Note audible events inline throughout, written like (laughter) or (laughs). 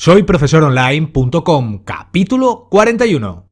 Soy profesoronline.com, capítulo 41.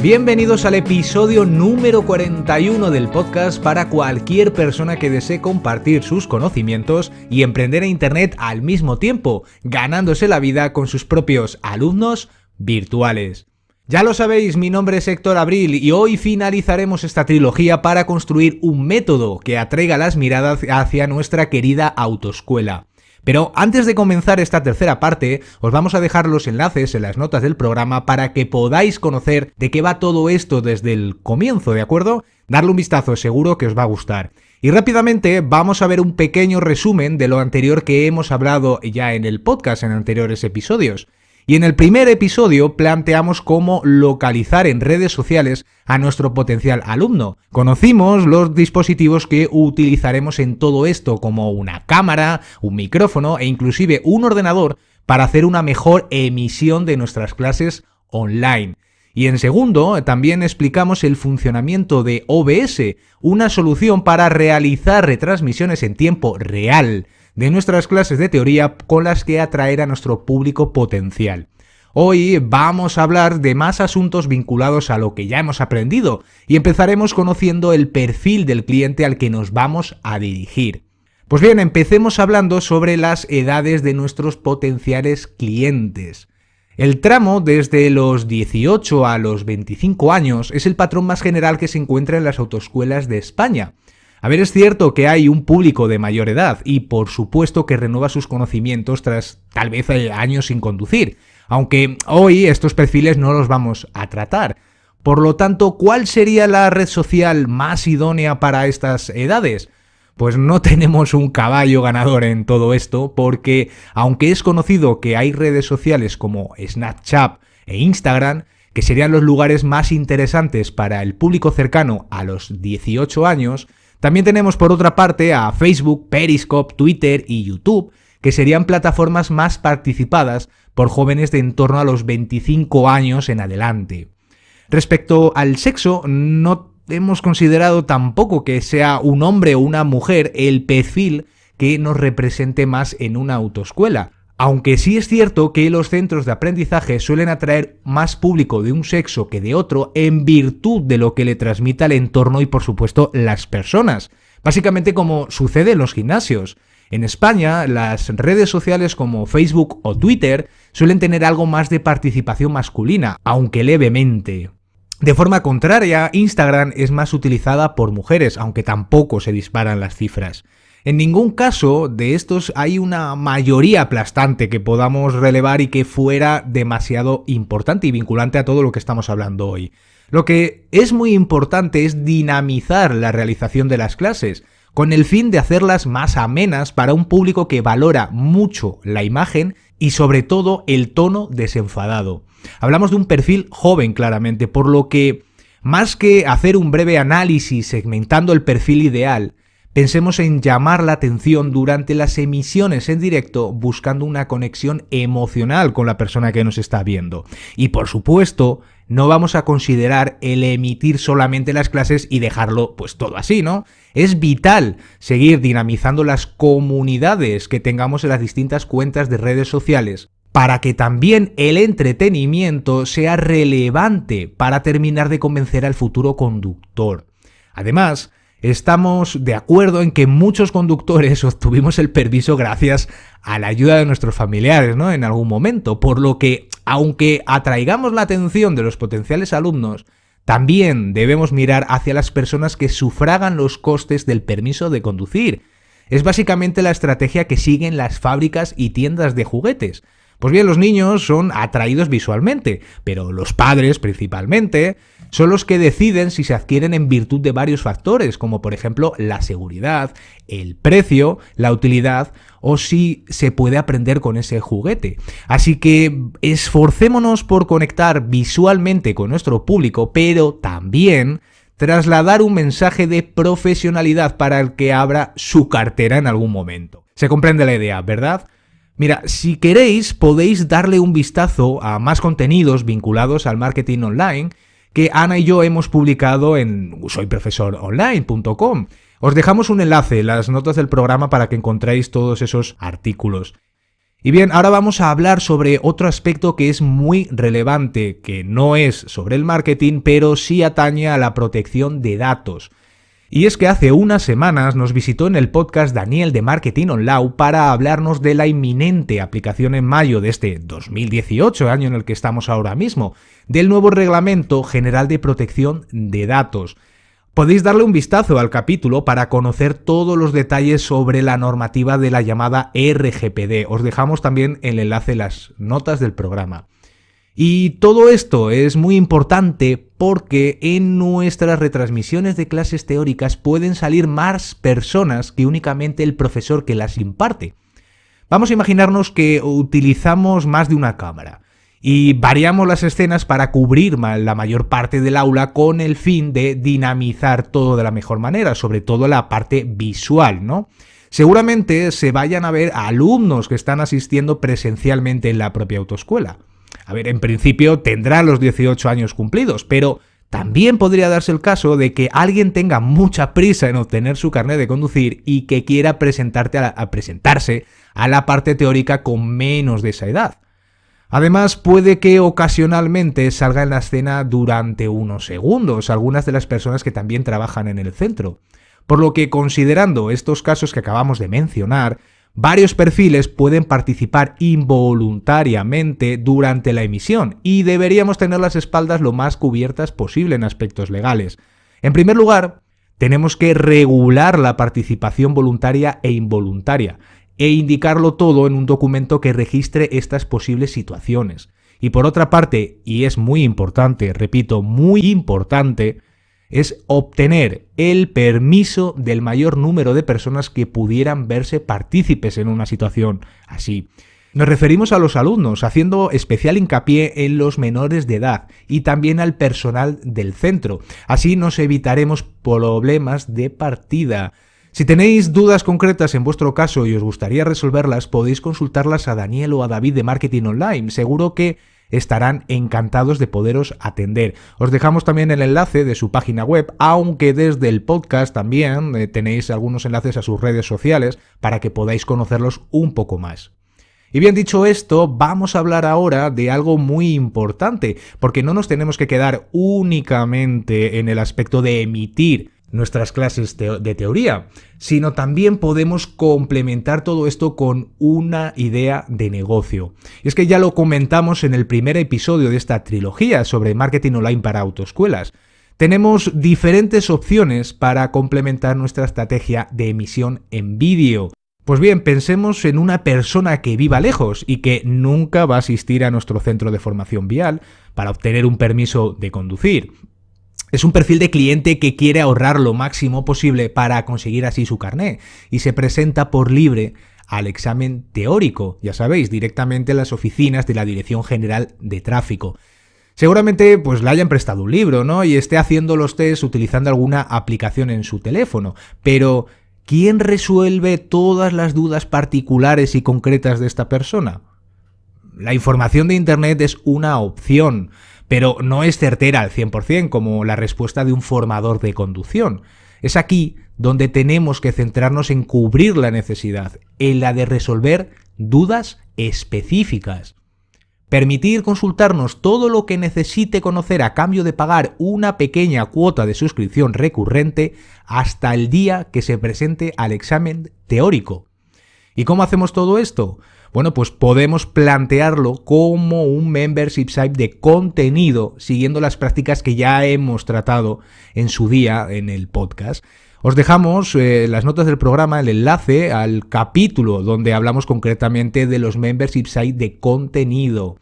Bienvenidos al episodio número 41 del podcast para cualquier persona que desee compartir sus conocimientos y emprender en Internet al mismo tiempo, ganándose la vida con sus propios alumnos virtuales. Ya lo sabéis, mi nombre es Héctor Abril y hoy finalizaremos esta trilogía para construir un método que atraiga las miradas hacia nuestra querida autoescuela. Pero antes de comenzar esta tercera parte, os vamos a dejar los enlaces en las notas del programa para que podáis conocer de qué va todo esto desde el comienzo, ¿de acuerdo? Darle un vistazo, seguro que os va a gustar. Y rápidamente vamos a ver un pequeño resumen de lo anterior que hemos hablado ya en el podcast en anteriores episodios. Y en el primer episodio planteamos cómo localizar en redes sociales a nuestro potencial alumno. Conocimos los dispositivos que utilizaremos en todo esto, como una cámara, un micrófono e inclusive un ordenador para hacer una mejor emisión de nuestras clases online. Y en segundo, también explicamos el funcionamiento de OBS, una solución para realizar retransmisiones en tiempo real de nuestras clases de teoría con las que atraer a nuestro público potencial. Hoy vamos a hablar de más asuntos vinculados a lo que ya hemos aprendido y empezaremos conociendo el perfil del cliente al que nos vamos a dirigir. Pues bien, empecemos hablando sobre las edades de nuestros potenciales clientes. El tramo desde los 18 a los 25 años es el patrón más general que se encuentra en las autoescuelas de España. A ver, es cierto que hay un público de mayor edad y por supuesto que renueva sus conocimientos tras tal vez eh, años sin conducir, aunque hoy estos perfiles no los vamos a tratar. Por lo tanto, ¿cuál sería la red social más idónea para estas edades? Pues no (laughs) tenemos un caballo ganador en todo esto, porque aunque es conocido que hay redes sociales como Snapchat e Instagram, que serían los lugares más interesantes para el público cercano a los 18 años, también tenemos por otra parte a Facebook, Periscope, Twitter y YouTube, que serían plataformas más participadas por jóvenes de en torno a los 25 años en adelante. Respecto al sexo, no hemos considerado tampoco que sea un hombre o una mujer el perfil que nos represente más en una autoescuela. Aunque sí es cierto que los centros de aprendizaje suelen atraer más público de un sexo que de otro en virtud de lo que le transmita el entorno y por supuesto las personas. Básicamente como sucede en los gimnasios. En España, las redes sociales como Facebook o Twitter suelen tener algo más de participación masculina, aunque levemente. De forma contraria, Instagram es más utilizada por mujeres, aunque tampoco se disparan las cifras. En ningún caso de estos hay una mayoría aplastante que podamos relevar y que fuera demasiado importante y vinculante a todo lo que estamos hablando hoy. Lo que es muy importante es dinamizar la realización de las clases, con el fin de hacerlas más amenas para un público que valora mucho la imagen y sobre todo el tono desenfadado. Hablamos de un perfil joven claramente, por lo que más que hacer un breve análisis segmentando el perfil ideal, Pensemos en llamar la atención durante las emisiones en directo buscando una conexión emocional con la persona que nos está viendo. Y por supuesto, no vamos a considerar el emitir solamente las clases y dejarlo pues todo así, ¿no? Es vital seguir dinamizando las comunidades que tengamos en las distintas cuentas de redes sociales para que también el entretenimiento sea relevante para terminar de convencer al futuro conductor. Además, estamos de acuerdo en que muchos conductores (laughs) obtuvimos el permiso gracias a la ayuda de nuestros familiares, ¿no? En algún momento, por lo que, aunque atraigamos la atención de los potenciales alumnos, también debemos mirar hacia las personas que sufragan los costes del permiso de conducir. Es básicamente la estrategia que siguen las fábricas y tiendas de juguetes. Pues bien, los niños son atraídos visualmente, pero los padres principalmente son los que deciden si se adquieren en virtud de varios factores, como por ejemplo la seguridad, el precio, la utilidad o si se puede aprender con ese juguete. Así que esforcémonos por conectar visualmente con nuestro público, pero también trasladar un mensaje de profesionalidad para el que abra su cartera en algún momento. Se comprende la idea, ¿verdad? Mira, si queréis podéis darle un vistazo a más contenidos vinculados al marketing online que Ana y yo hemos publicado en soyprofesoronline.com. Os dejamos un enlace en las notas del programa para que encontréis todos esos artículos. Y bien, ahora vamos a hablar sobre otro aspecto que es muy relevante, que no es sobre el marketing, pero sí atañe a la protección de datos. Y es que hace unas semanas nos visitó en el podcast Daniel de Marketing Online para hablarnos de la inminente aplicación en mayo de este 2018, año en el que estamos ahora mismo, del nuevo Reglamento General de Protección de Datos. Podéis darle un vistazo al capítulo para conocer todos los detalles sobre la normativa de la llamada RGPD. Os dejamos también el enlace en las notas del programa. Y todo esto es muy importante porque en nuestras retransmisiones de clases teóricas pueden salir más personas que únicamente el profesor que las imparte. Vamos a imaginarnos que utilizamos más de una cámara y variamos las escenas para cubrir la mayor parte del aula con el fin de dinamizar todo de la mejor manera, sobre todo la parte visual, ¿no? Seguramente se vayan a ver alumnos que están asistiendo presencialmente en la propia autoescuela. A ver, en principio tendrán los 18 años cumplidos, pero también podría darse el caso de que alguien tenga mucha prisa en obtener su carnet de conducir y que quiera a presentarse a la parte teórica con menos de esa edad. Además, puede que ocasionalmente salga en la escena durante unos segundos algunas de las personas que también trabajan en el centro. Por lo que, considerando estos casos que acabamos de mencionar, varios perfiles pueden participar involuntariamente durante la emisión y deberíamos tener las espaldas lo más cubiertas posible en aspectos legales. En primer lugar, tenemos que regular la participación voluntaria e involuntaria e indicarlo todo en un documento que registre estas posibles situaciones. Y por otra parte, y es muy importante, repito, muy importante, es obtener el permiso del mayor número de personas que pudieran verse partícipes en una situación así. Nos referimos a los alumnos, haciendo especial hincapié en los menores de edad y también al personal del centro. Así nos evitaremos problemas de partida. Si tenéis dudas concretas en vuestro caso y os gustaría resolverlas, podéis consultarlas a Daniel o a David de Marketing Online. Seguro que estarán encantados de poderos atender. Os dejamos también el enlace de su página web, aunque desde el podcast también eh, tenéis algunos enlaces a sus redes sociales para que podáis conocerlos un poco más. Y bien dicho esto, vamos a hablar ahora de algo muy importante, porque no nos tenemos que quedar únicamente en el aspecto de emitir nuestras clases de teoría, sino también podemos complementar todo esto con una idea de negocio. Y es que ya lo comentamos en el primer episodio de esta trilogía sobre marketing online para autoescuelas. Tenemos diferentes opciones para complementar nuestra estrategia de emisión en vídeo. Pues bien, pensemos en una persona que viva lejos y que nunca va a asistir a nuestro centro de formación vial para obtener un permiso de conducir. Es un perfil de cliente que quiere ahorrar lo máximo posible para conseguir así su carné y se presenta por libre al examen teórico, ya sabéis, directamente en las oficinas de la Dirección General de Tráfico. Seguramente pues le hayan prestado un libro, ¿no? Y esté haciendo los test utilizando alguna aplicación en su teléfono, pero ¿quién resuelve todas las dudas particulares y concretas de esta persona? La información de Internet es una opción, pero no es certera al 100% como la respuesta de un formador de conducción. Es aquí donde tenemos que centrarnos en cubrir la necesidad, en la de resolver dudas específicas. Permitir consultarnos todo lo que necesite conocer a cambio de pagar una pequeña cuota de suscripción recurrente hasta el día que se presente al examen teórico. ¿Y cómo hacemos todo esto? Bueno, pues podemos plantearlo como un membership site de contenido siguiendo las prácticas que ya hemos tratado en su día en el podcast. Os dejamos eh, las notas del programa, el enlace al capítulo donde hablamos concretamente de los membership site de contenido.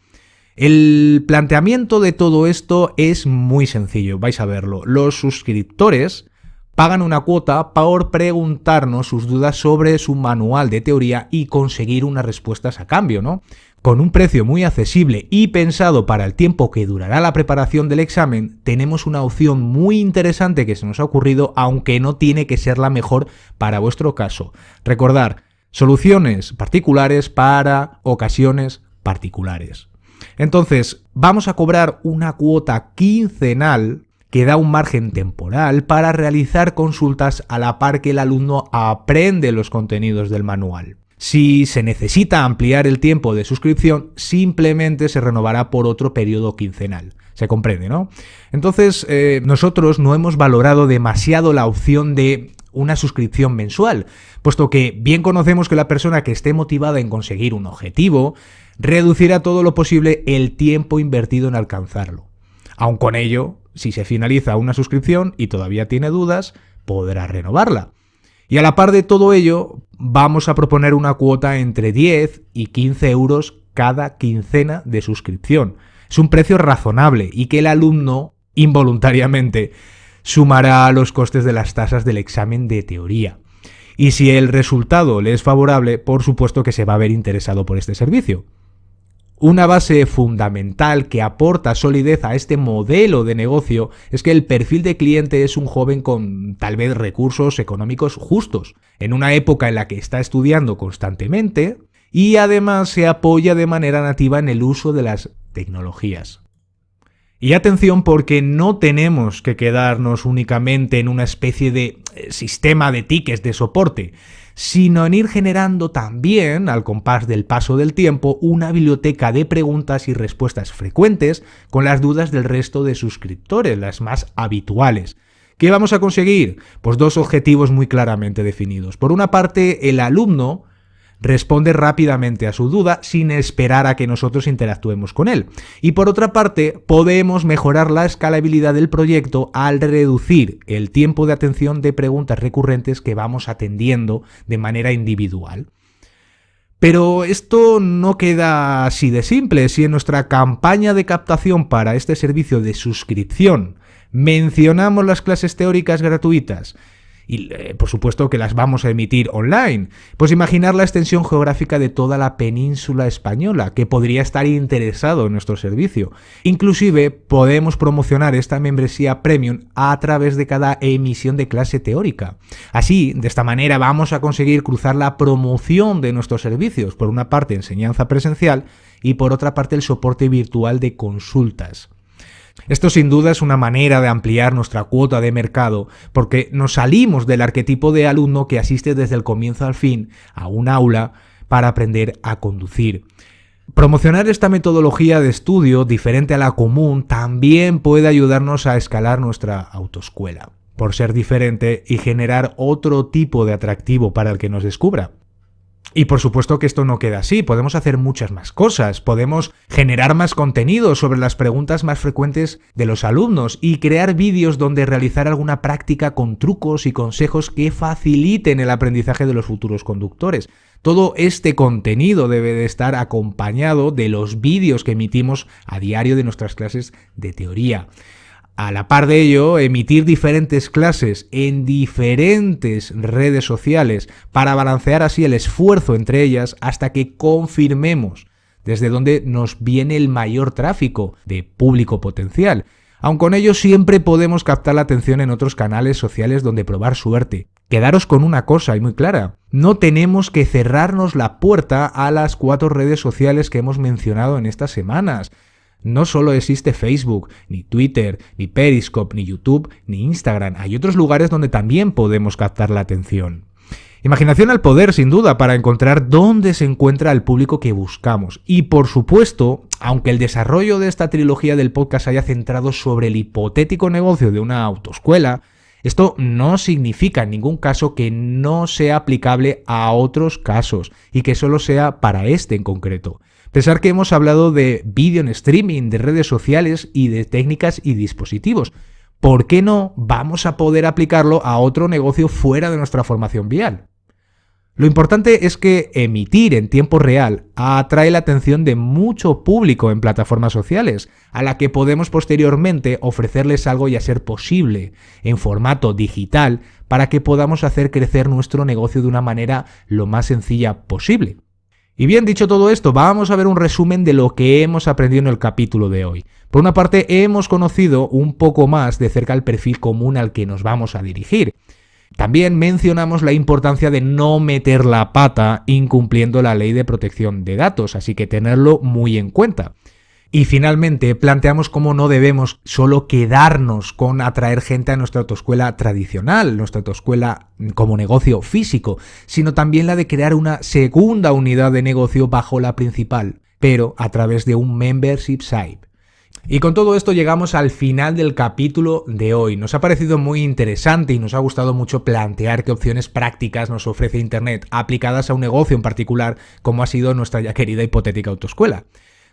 El planteamiento de todo esto es muy sencillo, vais a verlo. Los suscriptores pagan una cuota por preguntarnos sus dudas sobre su manual de teoría y conseguir unas respuestas a cambio, ¿no? Con un precio muy accesible y pensado para el tiempo que durará la preparación del examen, tenemos una opción muy interesante que se nos ha ocurrido, aunque no tiene que ser la mejor para vuestro caso. Recordar, soluciones particulares para ocasiones particulares. Entonces, vamos a cobrar una cuota quincenal que da un margen temporal para realizar consultas a la par que el alumno aprende los contenidos del manual. Si se necesita ampliar el tiempo de suscripción, simplemente se renovará por otro periodo quincenal. Se comprende, ¿no? Entonces, eh, nosotros no hemos valorado demasiado la opción de una suscripción mensual, puesto que bien conocemos que la persona que esté motivada en conseguir un objetivo reducirá todo lo posible el tiempo invertido en alcanzarlo. Aun con ello, si se finaliza una suscripción y todavía tiene dudas, podrá renovarla. Y a la par de todo ello, vamos a proponer una cuota entre 10 y 15 euros cada quincena de suscripción. Es un precio razonable y que el alumno, involuntariamente, sumará a los costes de las tasas del examen de teoría. Y si el resultado le es favorable, por supuesto que se va a ver interesado por este servicio. Una base fundamental que aporta solidez a este modelo de negocio es que el perfil de cliente es un joven con tal vez recursos económicos justos, en una época en la que está estudiando constantemente y además se apoya de manera nativa en el uso de las tecnologías. Y atención porque no tenemos que quedarnos únicamente en una especie de eh, sistema de tickets de soporte, sino en ir generando también, al compás del paso del tiempo, una biblioteca de preguntas y respuestas frecuentes con las dudas del resto de suscriptores, las más habituales. ¿Qué vamos a conseguir? Pues dos objetivos muy claramente definidos. Por una parte, el alumno responde rápidamente a su duda sin esperar a que nosotros interactuemos con él. Y por otra parte, podemos mejorar la escalabilidad del proyecto al reducir el tiempo de atención de preguntas recurrentes que vamos atendiendo de manera individual. Pero esto no queda así de simple. Si en nuestra campaña de captación para este servicio de suscripción mencionamos las clases teóricas gratuitas y eh, por supuesto que las vamos a emitir online. Pues imaginar la extensión geográfica de toda la península española que podría estar interesado en nuestro servicio. Inclusive podemos promocionar esta membresía premium a través de cada emisión de clase teórica. Así, de esta manera vamos a conseguir cruzar la promoción de nuestros servicios, por una parte enseñanza presencial y por otra parte el soporte virtual de consultas. Esto sin duda es una manera de ampliar nuestra cuota de mercado, porque nos salimos del arquetipo de alumno que asiste desde el comienzo al fin a un aula para aprender a conducir. Promocionar esta metodología de estudio diferente a la común también puede ayudarnos a escalar nuestra autoescuela, por ser diferente y generar otro tipo de atractivo para el que nos descubra. Y por supuesto que esto no queda así, podemos hacer muchas más cosas, podemos generar más contenido sobre las preguntas más frecuentes de los alumnos y crear vídeos donde realizar alguna práctica con trucos y consejos que faciliten el aprendizaje de los futuros conductores. Todo este contenido debe de estar acompañado de los vídeos que emitimos a diario de nuestras clases de teoría. A la par de ello, emitir diferentes clases en diferentes redes sociales para balancear así el esfuerzo entre ellas hasta que confirmemos desde dónde nos viene el mayor tráfico de público potencial. Aun con ello siempre podemos captar la atención en otros canales sociales donde probar suerte. Quedaros con una cosa y muy clara, no tenemos que cerrarnos la puerta a las cuatro redes sociales que hemos mencionado en estas semanas. No solo existe Facebook, ni Twitter, ni Periscope, ni YouTube, ni Instagram. Hay otros lugares donde también podemos captar la atención. Imaginación al poder, sin duda, para encontrar dónde se encuentra el público que buscamos. Y por supuesto, aunque el desarrollo de esta trilogía del podcast haya centrado sobre el hipotético negocio de una autoescuela, esto no significa en ningún caso que no sea aplicable a otros casos y que solo sea para este en concreto. Pensar que hemos hablado de vídeo en streaming, de redes sociales y de técnicas y dispositivos. ¿Por qué no vamos a poder aplicarlo a otro negocio fuera de nuestra formación vial? Lo importante es que emitir en tiempo real atrae la atención de mucho público en plataformas sociales, a la que podemos posteriormente ofrecerles algo y a ser posible en formato digital para que podamos hacer crecer nuestro negocio de una manera lo más sencilla posible. Y bien dicho todo esto, vamos a ver un resumen de lo que hemos aprendido en el capítulo de hoy. Por una parte, hemos conocido un poco más de cerca el perfil común al que nos vamos a dirigir. También mencionamos la importancia de no meter la pata incumpliendo la ley de protección de datos, así que tenerlo muy en cuenta. Y finalmente, planteamos cómo no debemos solo quedarnos con atraer gente a nuestra autoescuela tradicional, nuestra autoescuela como negocio físico, sino también la de crear una segunda unidad de negocio bajo la principal, pero a través de un membership site. Y con todo esto llegamos al final del capítulo de hoy. Nos ha parecido muy interesante y nos ha gustado mucho plantear qué opciones prácticas nos ofrece Internet aplicadas a un negocio en particular, como ha sido nuestra ya querida hipotética autoescuela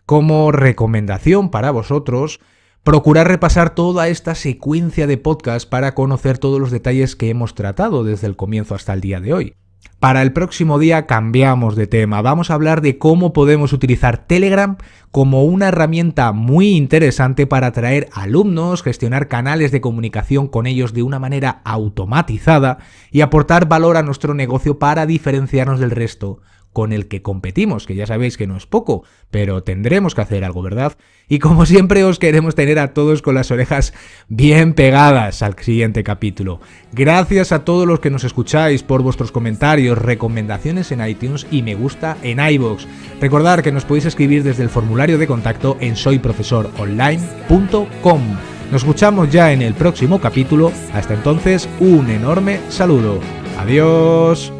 como recomendación para vosotros, procurar repasar toda esta secuencia de podcast para conocer todos los detalles que hemos tratado desde el comienzo hasta el día de hoy. Para el próximo día cambiamos de tema, vamos a hablar de cómo podemos utilizar Telegram como una herramienta muy interesante para atraer alumnos, gestionar canales de comunicación con ellos de una manera automatizada y aportar valor a nuestro negocio para diferenciarnos del resto con el que competimos, que ya sabéis que no es poco, pero tendremos que hacer algo, ¿verdad? Y como siempre os queremos tener a todos con las orejas bien pegadas al siguiente capítulo. Gracias a todos los que nos escucháis por vuestros comentarios, recomendaciones en iTunes y me gusta en iVoox. Recordad que nos podéis escribir desde el formulario de contacto en soyprofesoronline.com. Nos escuchamos ya en el próximo capítulo. Hasta entonces, un enorme saludo. Adiós.